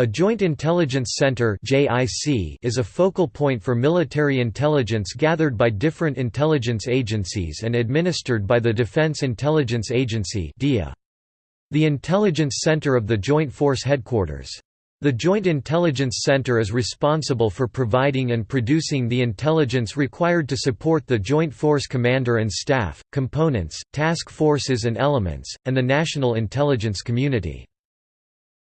A Joint Intelligence Center is a focal point for military intelligence gathered by different intelligence agencies and administered by the Defense Intelligence Agency The intelligence center of the Joint Force Headquarters. The Joint Intelligence Center is responsible for providing and producing the intelligence required to support the Joint Force Commander and Staff, components, task forces and elements, and the national intelligence community.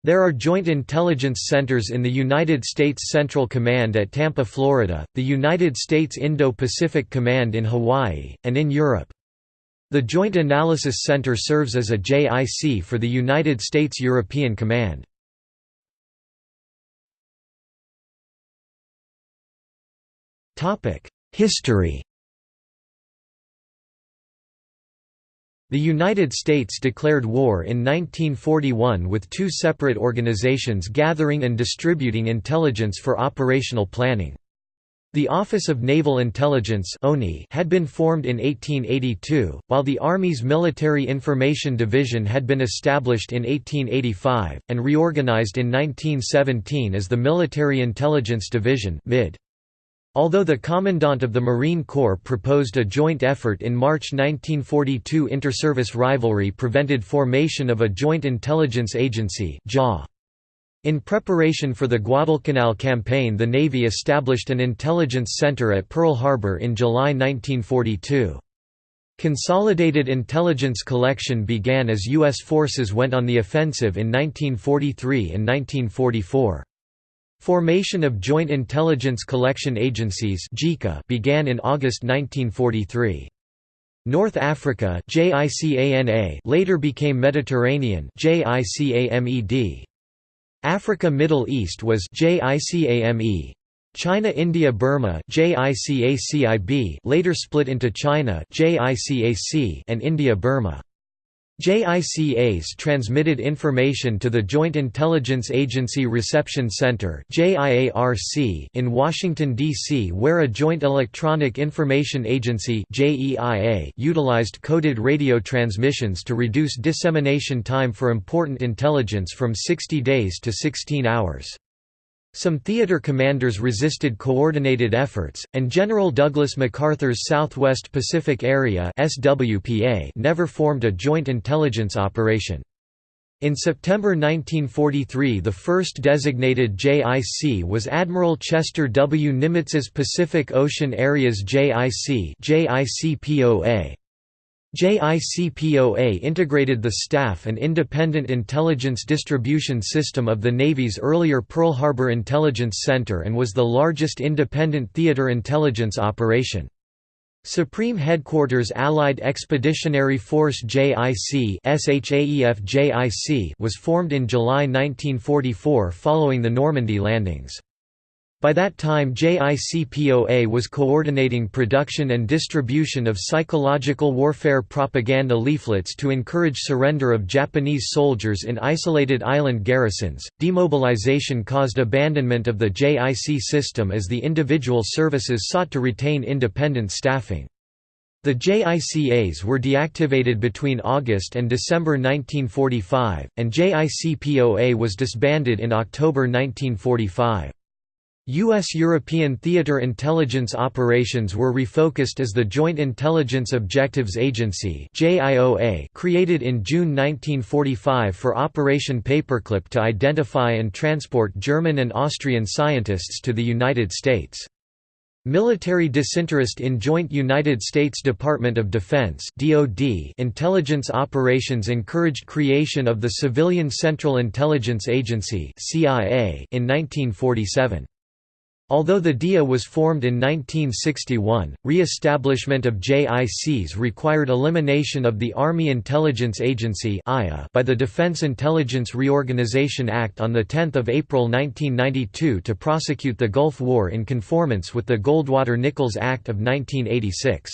There are joint intelligence centers in the United States Central Command at Tampa, Florida, the United States Indo-Pacific Command in Hawaii, and in Europe. The Joint Analysis Center serves as a JIC for the United States European Command. History The United States declared war in 1941 with two separate organizations gathering and distributing intelligence for operational planning. The Office of Naval Intelligence had been formed in 1882, while the Army's Military Information Division had been established in 1885, and reorganized in 1917 as the Military Intelligence Division MID. Although the Commandant of the Marine Corps proposed a joint effort in March 1942 interservice rivalry prevented formation of a joint intelligence agency In preparation for the Guadalcanal campaign the Navy established an intelligence center at Pearl Harbor in July 1942. Consolidated intelligence collection began as U.S. forces went on the offensive in 1943 and 1944. Formation of Joint Intelligence Collection Agencies began in August 1943. North Africa later became Mediterranean Africa Middle East was China India Burma later split into China and India Burma JICAs transmitted information to the Joint Intelligence Agency Reception Center in Washington, D.C. where a Joint Electronic Information Agency utilized coded radio transmissions to reduce dissemination time for important intelligence from 60 days to 16 hours. Some theater commanders resisted coordinated efforts, and General Douglas MacArthur's Southwest Pacific Area SWPA never formed a joint intelligence operation. In September 1943 the first designated JIC was Admiral Chester W. Nimitz's Pacific Ocean Areas JIC JICPOA. JICPOA integrated the staff and independent intelligence distribution system of the Navy's earlier Pearl Harbor Intelligence Center and was the largest independent theater intelligence operation. Supreme Headquarters Allied Expeditionary Force JIC was formed in July 1944 following the Normandy landings. By that time JICPOA was coordinating production and distribution of psychological warfare propaganda leaflets to encourage surrender of Japanese soldiers in isolated island garrisons. Demobilization caused abandonment of the JIC system as the individual services sought to retain independent staffing. The JICAs were deactivated between August and December 1945, and JICPOA was disbanded in October 1945. U.S. European theater intelligence operations were refocused as the Joint Intelligence Objectives Agency created in June 1945 for Operation Paperclip to identify and transport German and Austrian scientists to the United States. Military disinterest in joint United States Department of Defense (DoD) intelligence operations encouraged creation of the Civilian Central Intelligence Agency (CIA) in 1947. Although the DIA was formed in 1961, re-establishment of JICs required elimination of the Army Intelligence Agency by the Defense Intelligence Reorganization Act on 10 April 1992 to prosecute the Gulf War in conformance with the Goldwater-Nichols Act of 1986.